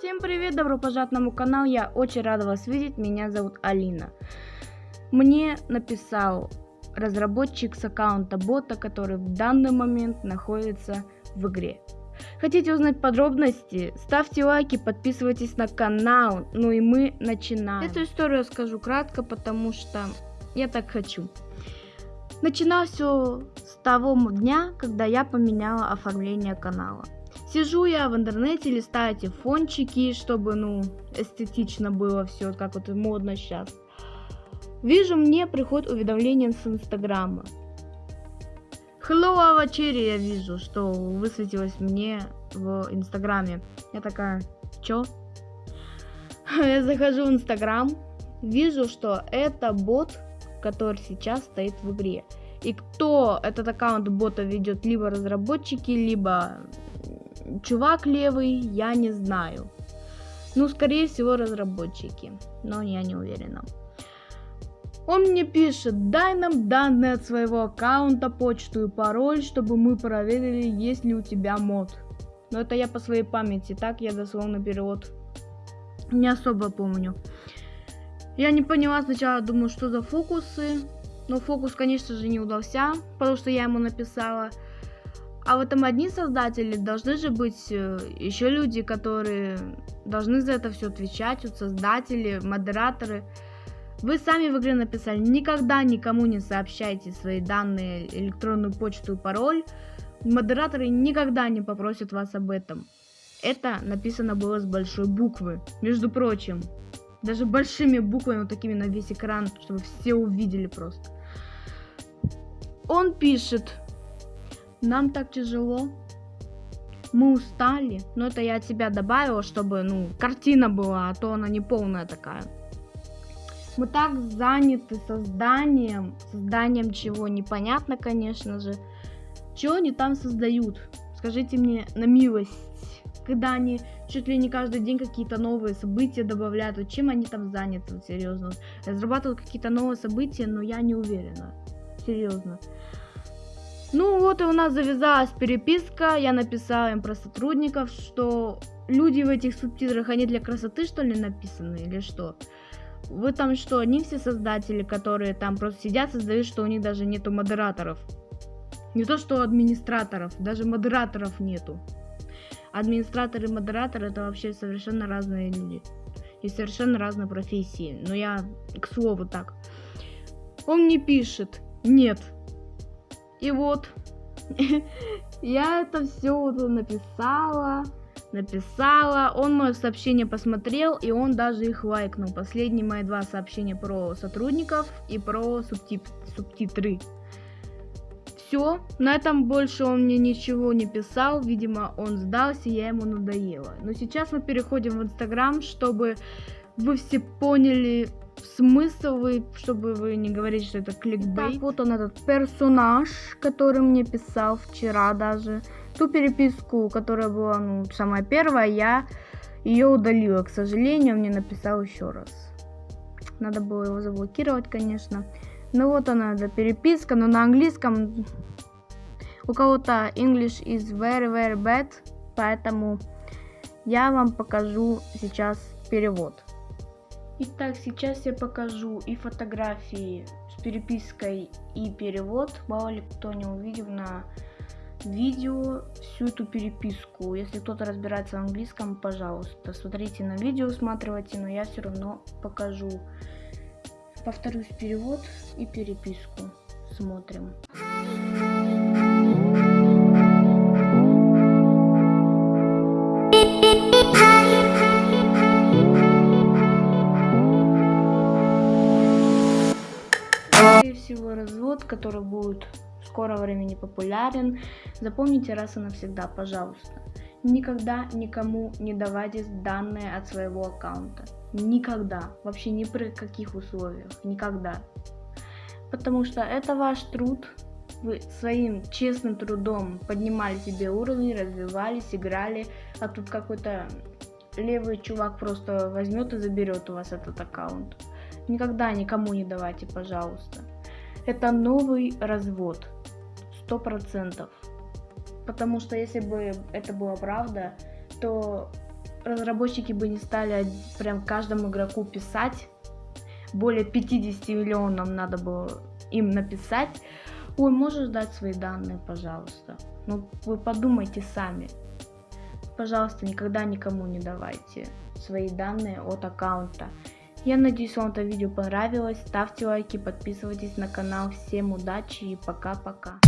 Всем привет, добро пожаловать на мой канал, я очень рада вас видеть, меня зовут Алина. Мне написал разработчик с аккаунта бота, который в данный момент находится в игре. Хотите узнать подробности? Ставьте лайки, подписывайтесь на канал, ну и мы начинаем. Эту историю скажу кратко, потому что я так хочу. Начинал все с того дня, когда я поменяла оформление канала. Сижу я в интернете, листаю эти фончики, чтобы, ну, эстетично было все, как вот модно сейчас. Вижу, мне приходит уведомление с Инстаграма. Hello, Авачери, я вижу, что высветилось мне в Инстаграме. Я такая, чё? Я захожу в Инстаграм, вижу, что это бот, который сейчас стоит в игре. И кто этот аккаунт бота ведет, либо разработчики, либо чувак левый, я не знаю. Ну, скорее всего, разработчики, но я не уверена. Он мне пишет, дай нам данные от своего аккаунта, почту и пароль, чтобы мы проверили, есть ли у тебя мод. Но это я по своей памяти, так я дословно перевод не особо помню. Я не поняла сначала, думаю, что за фокусы. Но фокус, конечно же, не удался, потому что я ему написала. А в этом одни создатели, должны же быть э, еще люди, которые должны за это все отвечать, вот создатели, модераторы. Вы сами в игре написали, никогда никому не сообщайте свои данные, электронную почту и пароль. Модераторы никогда не попросят вас об этом. Это написано было с большой буквы, между прочим. Даже большими буквами, вот такими на весь экран, чтобы все увидели просто. Он пишет, нам так тяжело, мы устали, но это я от себя добавила, чтобы, ну, картина была, а то она не полная такая. Мы так заняты созданием, созданием чего непонятно, конечно же. Чего они там создают? Скажите мне на милость, когда они чуть ли не каждый день какие-то новые события добавляют, вот чем они там заняты, вот, серьезно. Разрабатывают какие-то новые события, но я не уверена, серьезно. Ну вот и у нас завязалась переписка, я написала им про сотрудников, что люди в этих субтитрах, они для красоты что ли написаны или что? Вы там что, они все создатели, которые там просто сидят, создают, что у них даже нету модераторов. Не то, что администраторов, даже модераторов нету. Администраторы и модераторы это вообще совершенно разные люди. И совершенно разные профессии. Но я к слову так. Он мне пишет, нет, и вот, я это все написала, написала. Он мое сообщение посмотрел, и он даже их лайкнул. Последние мои два сообщения про сотрудников и про субтит субтитры. Все, на этом больше он мне ничего не писал, видимо, он сдался, я ему надоела. Но сейчас мы переходим в Инстаграм, чтобы вы все поняли, смысл, вы, чтобы вы не говорили, что это кликбейт. Так, вот он этот персонаж, который мне писал вчера даже. Ту переписку, которая была, ну, самая первая, я ее удалила. К сожалению, мне написал еще раз. Надо было его заблокировать, конечно. Ну вот она, эта переписка, но на английском у кого-то English is very very bad, поэтому я вам покажу сейчас перевод. Итак, сейчас я покажу и фотографии с перепиской и перевод. Мало ли кто не увидел на видео всю эту переписку. Если кто-то разбирается в английском, пожалуйста, смотрите на видео, усматривайте, но я все равно покажу. Повторюсь, перевод и переписку. Смотрим. всего развод, который будет в скором времени популярен. Запомните раз и навсегда, пожалуйста. Никогда никому не давайте данные от своего аккаунта. Никогда. Вообще ни при каких условиях. Никогда. Потому что это ваш труд. Вы своим честным трудом поднимали себе уровень, развивались, играли. А тут какой-то левый чувак просто возьмет и заберет у вас этот аккаунт. Никогда никому не давайте, пожалуйста. Это новый развод. Сто процентов. Потому что если бы это была правда, то разработчики бы не стали прям каждому игроку писать, более 50 миллионов надо было им написать, ой, можешь дать свои данные, пожалуйста. Ну, вы подумайте сами. Пожалуйста, никогда никому не давайте свои данные от аккаунта. Я надеюсь, вам это видео понравилось. Ставьте лайки, подписывайтесь на канал. Всем удачи и пока-пока.